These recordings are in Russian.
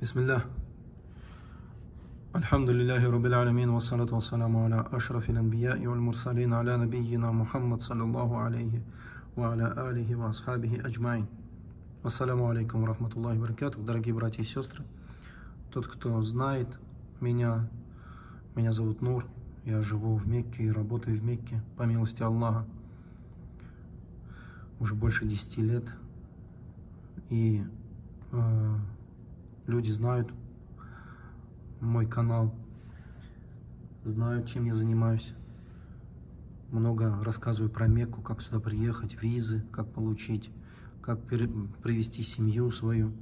بسم الله. الحمد لله رب العالمين، والصلاة والسلام على أشرف الأنبياء والمرسلين على نبينا محمد، صلى الله عليه، وعلى آله وأصحابه أجمعين. السلام عليكم ورحمة الله وبركاته، дорогие братья и сестры. Тот, кто знает меня, меня зовут Нур, я живу в Мекке и работаю в Мекке, по милости Аллаха, уже больше 10 лет. И э, люди знают мой канал, знают, чем я занимаюсь. Много рассказываю про Мекку, как сюда приехать, визы, как получить, как привести семью свою.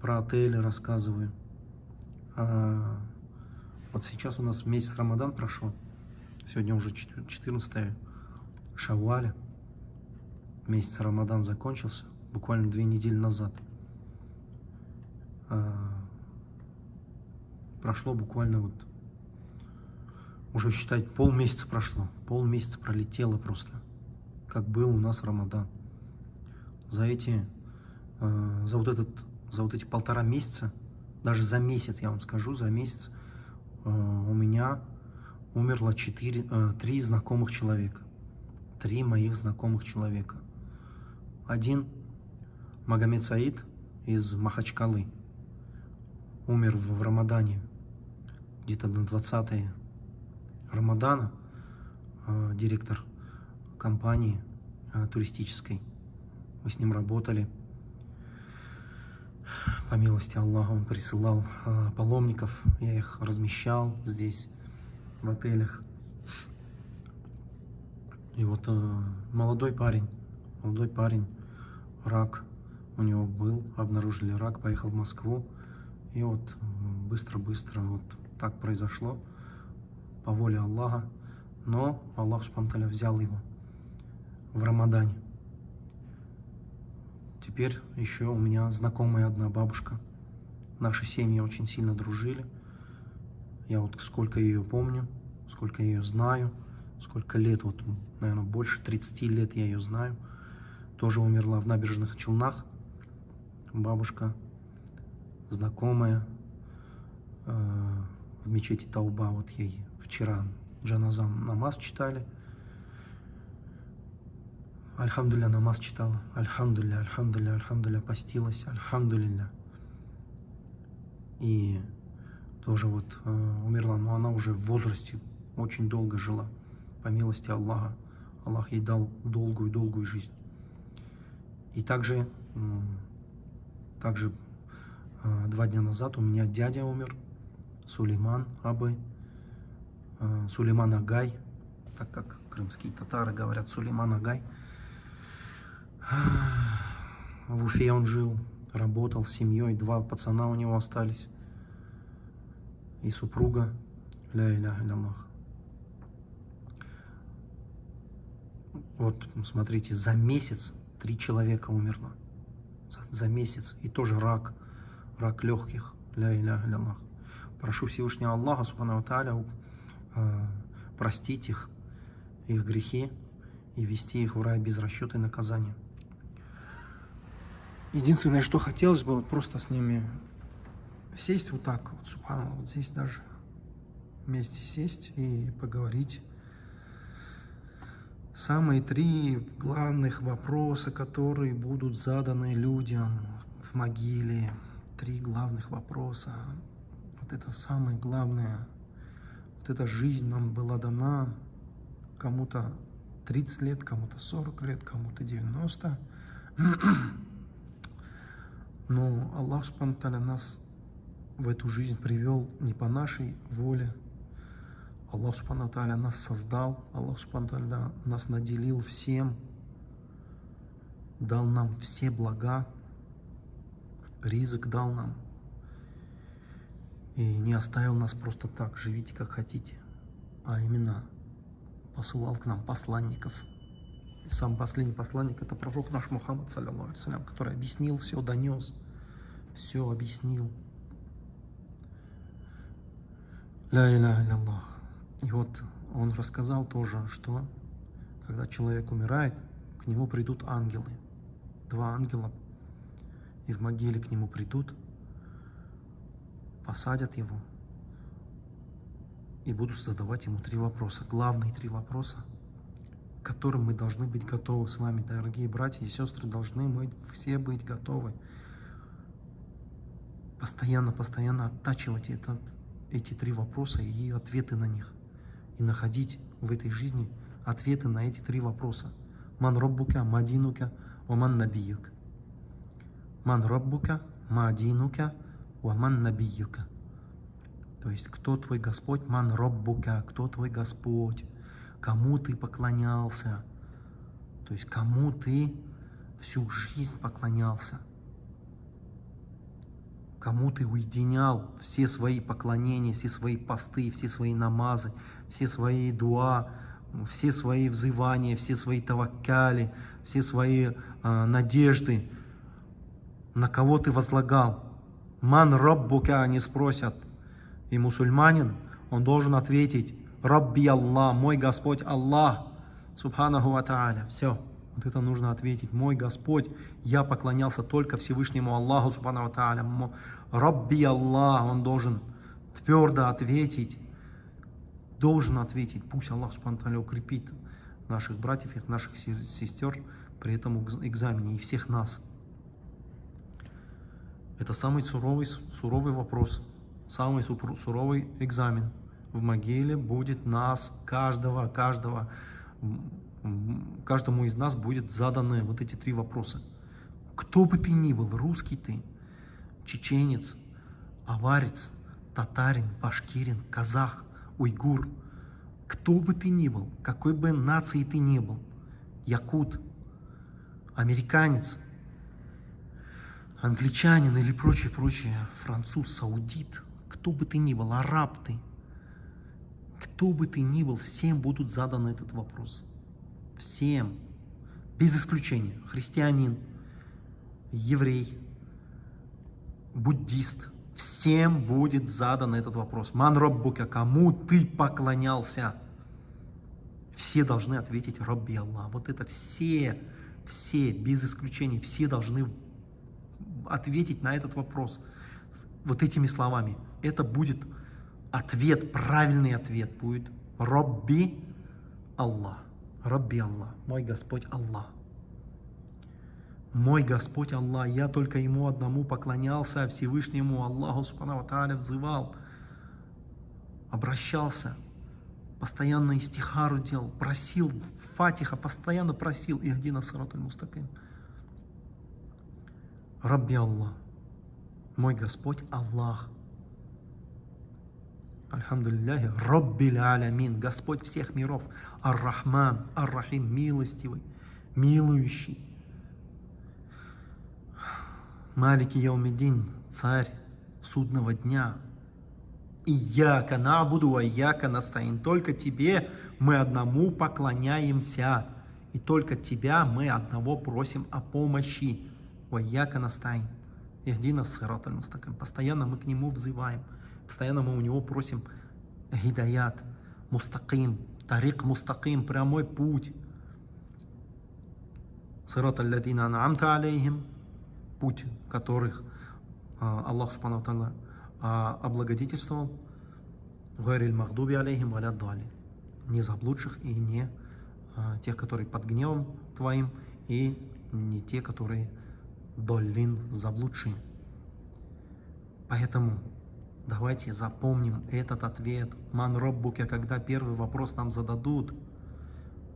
Про отели рассказываю. А вот сейчас у нас месяц Рамадан прошел. Сегодня уже 14 шаваля. Месяц Рамадан закончился буквально две недели назад. А, прошло буквально вот, уже считать, полмесяца прошло, полмесяца пролетело просто, как был у нас Рамадан. За эти, а, за вот этот, за вот эти полтора месяца, даже за месяц, я вам скажу, за месяц а, у меня умерло четыре, три знакомых человека. Три моих знакомых человека. Один Магомед Саид из Махачкалы умер в Рамадане, где-то на 20 Рамадана, а, директор компании а, туристической. Мы с ним работали. По милости Аллаха он присылал а, паломников, я их размещал здесь, в отелях. И вот молодой парень, молодой парень, рак у него был, обнаружили рак, поехал в Москву. И вот быстро-быстро вот так произошло, по воле Аллаха. Но Аллах Субтитры взял его в Рамадане. Теперь еще у меня знакомая одна бабушка. Наши семьи очень сильно дружили. Я вот сколько ее помню, сколько ее знаю, сколько лет, вот, наверное, больше 30 лет я ее знаю. Тоже умерла в набережных Челнах. Бабушка знакомая э, в мечети Тауба, вот ей вчера джаназам намаз читали. Альхамдулля намаз читала. Альхамдулля, альхамдулля, альхамдулля, постилась. Альхамдулля. И тоже вот э, умерла, но она уже в возрасте очень долго жила. По милости Аллаха. Аллах ей дал долгую-долгую жизнь. И также, также два дня назад у меня дядя умер, Сулейман Абы, а, Сулейман Агай, так как крымские татары говорят Сулейман Агай. В Уфе он жил, работал с семьей, два пацана у него остались. И супруга, ля иля Аллах. Вот, смотрите, за месяц три человека умерло. За, за месяц. И тоже рак рак легких. Ля иля Аллах. Прошу Всевышнего Аллаха, Субхану Тааля, э, простить их, их грехи и вести их в рай без расчета и наказания. Единственное, что хотелось бы, вот просто с ними сесть вот так, вот, Субхану, вот здесь даже вместе сесть и поговорить. Самые три главных вопроса, которые будут заданы людям в могиле, три главных вопроса. Вот это самое главное. Вот эта жизнь нам была дана кому-то 30 лет, кому-то 40 лет, кому-то 90. Но Аллах Субтитры нас в эту жизнь привел не по нашей воле. Аллах Субтитры нас создал, Аллах Субтитры нас наделил всем, дал нам все блага, ризык дал нам. И не оставил нас просто так, живите как хотите, а именно посылал к нам посланников. И сам последний посланник это пророк наш Мухаммад, салям, который объяснил все, донес, все объяснил. Ля Аллах. И вот он рассказал тоже, что когда человек умирает, к нему придут ангелы. Два ангела и в могиле к нему придут, посадят его и будут задавать ему три вопроса. Главные три вопроса, к которым мы должны быть готовы с вами, дорогие братья и сестры, должны мы все быть готовы. Постоянно, постоянно оттачивать этот, эти три вопроса и ответы на них. И находить в этой жизни ответы на эти три вопроса. Ман роббука, мадинука, ваман набиюк. Ман роббука, мадинука, ваман набиюка. То есть, кто твой Господь, ман роббука, кто твой Господь, кому ты поклонялся, то есть, кому ты всю жизнь поклонялся, кому ты уединял все свои поклонения, все свои посты, все свои намазы, все свои дуа, все свои взывания, все свои таваккали, все свои э, надежды, на кого ты возлагал. Ман Раббука, они спросят. И мусульманин, он должен ответить, Рабби Аллах, мой Господь Аллах, Субханаху Ва. Все, вот это нужно ответить. Мой Господь, я поклонялся только Всевышнему Аллаху, Субханаху Ва Тааля. Рабби Аллах, он должен твердо ответить, должен ответить. Пусть Аллах, Тааля, укрепит наших братьев и наших сестер при этом экзамене и всех нас. Это самый суровый, суровый вопрос, самый суровый экзамен. В могиле будет нас, каждого, каждого, каждому из нас будет заданы вот эти три вопроса. Кто бы ты ни был, русский ты, чеченец, аварец, татарин, башкирин, казах, уйгур, кто бы ты ни был, какой бы нации ты ни был, якут, американец, англичанин или прочее, прочее, француз, саудит, кто бы ты ни был, араб ты, кто бы ты ни был, всем будут заданы этот вопрос. Всем. Без исключения. Христианин, еврей, буддист. Всем будет задан этот вопрос. Ман Роббука, кому ты поклонялся? Все должны ответить Робби Аллах. Вот это все, все, без исключения, все должны ответить на этот вопрос вот этими словами. Это будет ответ, правильный ответ будет Робби Аллах. Робби Аллах, мой Господь Аллах. Мой Господь Аллах, я только Ему одному поклонялся, Всевышнему Аллаху Субхану Тааля взывал, обращался, постоянно истихару делал, просил, Фатиха постоянно просил, Ихдина Саратуль Мустаким. Рабби Аллах, мой Господь Аллах. Альхамдулилляхи, Раббиль Алямин, Господь всех миров, Ар-Рахман, Ар-Рахим, милостивый, милующий. Малики Яумидин, царь судного дня. Ияка набуду, а яка настоин. Только тебе мы одному поклоняемся. И только тебя мы одного просим о помощи. Ваяка настайн. Ихдина сират аль-мустаким. Постоянно мы к нему взываем. Постоянно мы у него просим гидаят, мустаким, тарик мустаким, прямой путь. Сират аль-ладина ан'амта алейхим, путь которых Аллах Субхану Тала облагодетельствовал. Гайриль магдуби алейхим валя дали. Не заблудших и не тех, которые под гневом твоим, и не те, которые доллин заблудшие. Поэтому давайте запомним этот ответ. Ман Роббуке, когда первый вопрос нам зададут,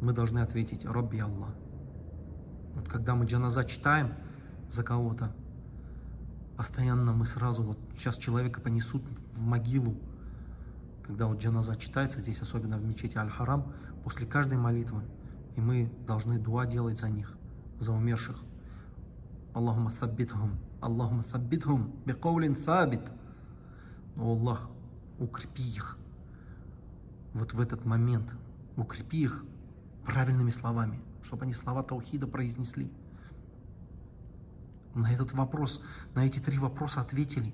мы должны ответить Робби Аллах. Вот когда мы джаназа читаем за кого-то, постоянно мы сразу, вот сейчас человека понесут в могилу, когда вот джаназа читается, здесь особенно в мечети Аль-Харам, после каждой молитвы, и мы должны дуа делать за них, за умерших. Аллахума саббитхум, Аллахума саббитхум, бикаулин сабит. О Аллах, укрепи их вот в этот момент, укрепи их правильными словами, чтобы они слова Таухида произнесли. На этот вопрос, на эти три вопроса ответили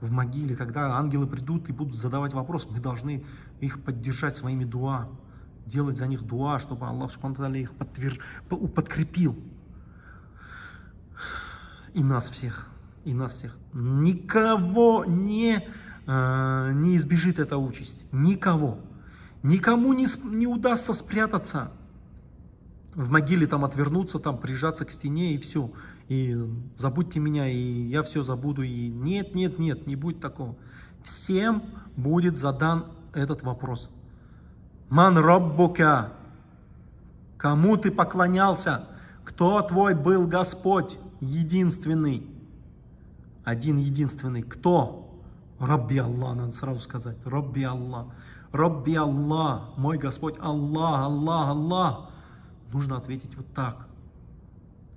в могиле, когда ангелы придут и будут задавать вопрос, мы должны их поддержать своими дуа, делать за них дуа, чтобы Аллах Субхану их подтвер... подкрепил и нас всех. и нас всех. Никого не, э, не избежит эта участь. Никого. Никому не, не удастся спрятаться в могиле, там отвернуться, там прижаться к стене и все. И забудьте меня, и я все забуду. И нет, нет, нет, не будет такого. Всем будет задан этот вопрос. Ман Роббука. Кому ты поклонялся? Кто твой был Господь? Единственный. Один единственный. Кто? Рабби Аллах, надо сразу сказать. Рабби Аллах. Рабби Аллах. Мой Господь Аллах, Аллах, Аллах. Нужно ответить вот так.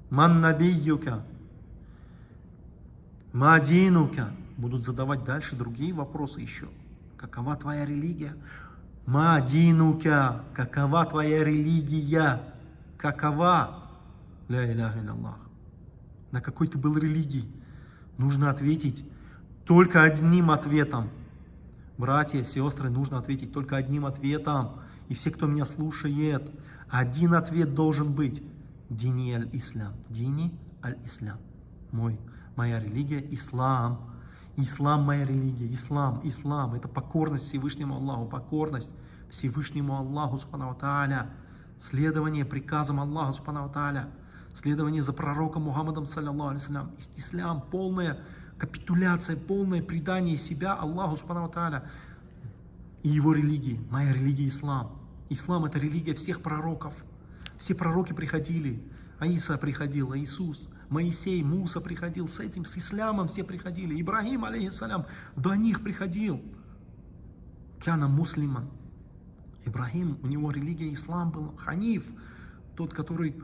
Ман набиюка. Мадинука. Будут задавать дальше другие вопросы еще. Какова твоя религия? Мадинука. Какова твоя религия? Какова? Ля Аллах. На какой ты был религии? Нужно ответить только одним ответом. Братья, сестры, нужно ответить только одним ответом. И все, кто меня слушает, один ответ должен быть. Дини аль-Ислам. Дини аль-Ислам. Мой, моя религия – ислам. Ислам – моя религия. Ислам, ислам – это покорность Всевышнему Аллаху, покорность Всевышнему Аллаху, субхану тааля. Следование приказам Аллаха, субхану тааля. Следование за пророком Мухаммадом, саллиллаху алейсалям. Ислам – полная капитуляция, полное предание себя Аллаху, субхану. И его религии. Моя религия – ислам. Ислам – это религия всех пророков. Все пророки приходили. Аиса приходил, Иисус, Моисей, Муса приходил. С этим, с ислямом все приходили. Ибрагим, алейхиссалям, до них приходил. Кяна муслиман. Ибрагим, у него религия ислам был. Ханиф, тот, который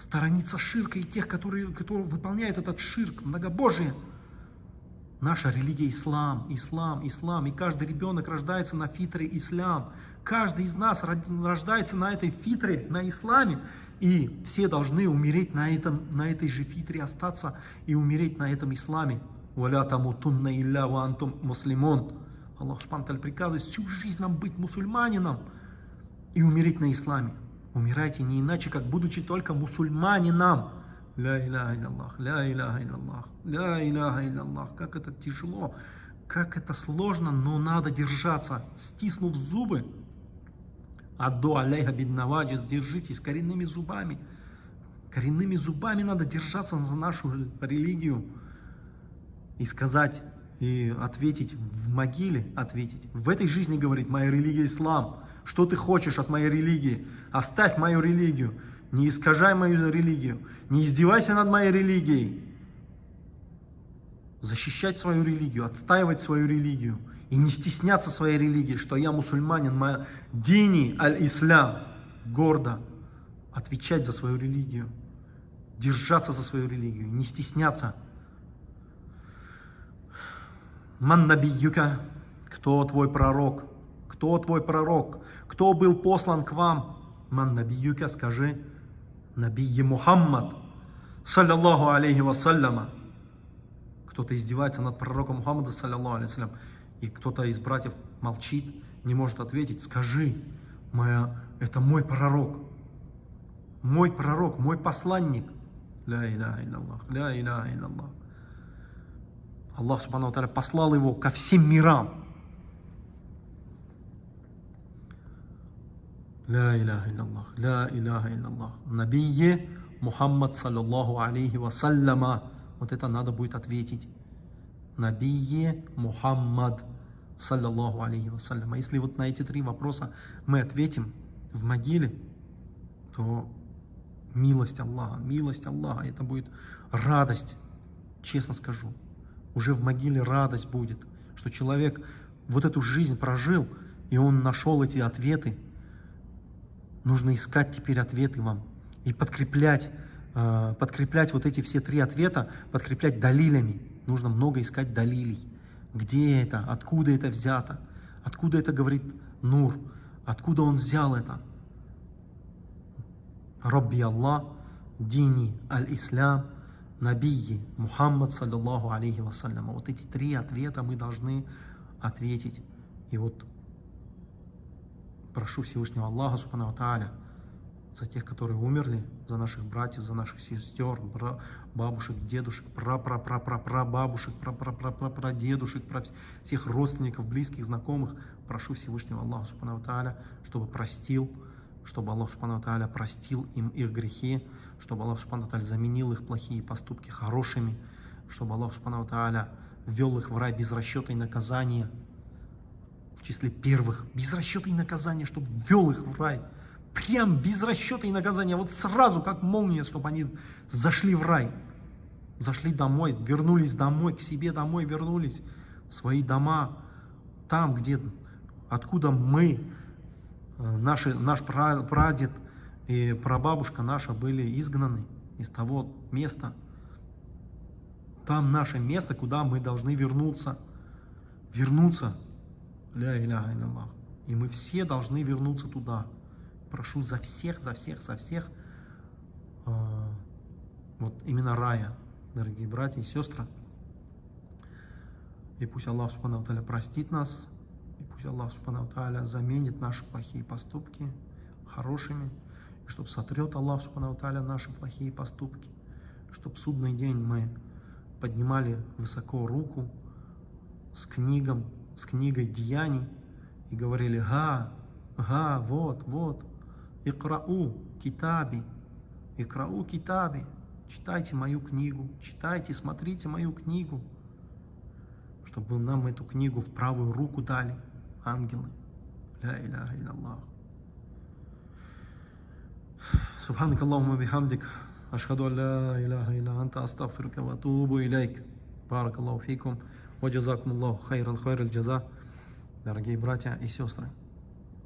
сторонится ширка и тех, которые, которые выполняют этот ширк, многобожие. Наша религия ислам, ислам, ислам. И каждый ребенок рождается на фитре ислам. Каждый из нас рождается на этой фитре, на исламе. И все должны умереть на, этом, на этой же фитре, остаться и умереть на этом исламе. Валя тамутунна илля ва антум муслимон. Аллах Субхану приказывает всю жизнь нам быть мусульманином и умереть на исламе. Умирайте не иначе, как будучи только мусульманином. Ля иляха илляллах, ля иляха илляллах, ля иляха илляллах. Как это тяжело, как это сложно, но надо держаться, стиснув зубы. Адду алейха биднаваджис, держитесь коренными зубами. Коренными зубами надо держаться за нашу религию. И сказать, и ответить в могиле, ответить. В этой жизни, говорит, моя религия ислам. Что ты хочешь от моей религии? Оставь мою религию. Не искажай мою религию. Не издевайся над моей религией. Защищать свою религию, отстаивать свою религию. И не стесняться своей религии, что я мусульманин, моя дини аль-ислам. Гордо отвечать за свою религию. Держаться за свою религию. Не стесняться. Ман набиюка. Кто твой пророк? Кто твой пророк? Кто был послан к вам? Ман набиюка, скажи. Набии Мухаммад, саллиллаху алейхи вассаляма. Кто-то издевается над пророком Мухаммада, саллиллаху алейхи и кто-то из братьев молчит, не может ответить. Скажи, моя, это мой пророк, мой пророк, мой посланник. Ля иляха илляллах, ля иляха илляллах. Аллах Субхану послал его ко всем мирам. Ля иляха илляллах, ля иляха илляллах. Набие Мухаммад саллаллаху алейхи вассаляма. Вот это надо будет ответить. Набие Мухаммад саллаллаху алейхи вассаляма. Если вот на эти три вопроса мы ответим в могиле, то милость Аллаха, милость Аллаха, это будет радость, честно скажу. Уже в могиле радость будет, что человек вот эту жизнь прожил, и он нашел эти ответы, Нужно искать теперь ответы вам и подкреплять, э, подкреплять вот эти все три ответа, подкреплять далилями. Нужно много искать далилей. Где это? Откуда это взято? Откуда это говорит Нур? Откуда он взял это? Рабби Аллах, Дини Аль-Ислам, Набии Мухаммад, саллиллаху алейхи вассалям. Вот эти три ответа мы должны ответить. И вот прошу Всевышнего Аллаха, Субхану Тааля, за тех, которые умерли, за наших братьев, за наших сестер, бабушек, дедушек, пра-пра-пра-пра-пра-бабушек, пра-пра-пра-пра-прадедушек, про всех родственников, близких, знакомых. Прошу Всевышнего Аллаха Субхану Тааля, чтобы простил, чтобы Аллах Субхану Тааля простил им их грехи, чтобы Аллах Субхану Тааля заменил их плохие поступки хорошими, чтобы Аллах Субхану Тааля ввел их в рай без расчета и наказания, в числе первых, без расчета и наказания, чтобы ввел их в рай, прям без расчета и наказания, вот сразу, как молния, чтобы они зашли в рай, зашли домой, вернулись домой, к себе домой вернулись, в свои дома, там, где, откуда мы, э, наши, наш прадед и прабабушка наша были изгнаны из того места, там наше место, куда мы должны вернуться. Вернуться. Ля иляха Аллах. И мы все должны вернуться туда. Прошу за всех, за всех, за всех. Э, вот именно рая, дорогие братья и сестры. И пусть Аллах Субхану простит нас. И пусть Аллах Субхану заменит наши плохие поступки хорошими. И чтобы сотрет Аллах Субхану наши плохие поступки. Чтобы судный день мы поднимали высоко руку с книгом, с книгой деяний и говорили «Га, га, вот, вот, икрау китаби, икрау китаби, читайте мою книгу, читайте, смотрите мою книгу» чтобы нам эту книгу в правую руку дали ангелы. Ля иляха илляллах. Субханак Аллаху бихамдик. Ашхаду ля иляха илля анта астагфирука ва тубу илейк. Барак Аллаху фикум. Ваджазакумуллаху хайран хайраль джаза, дорогие братья и сестры.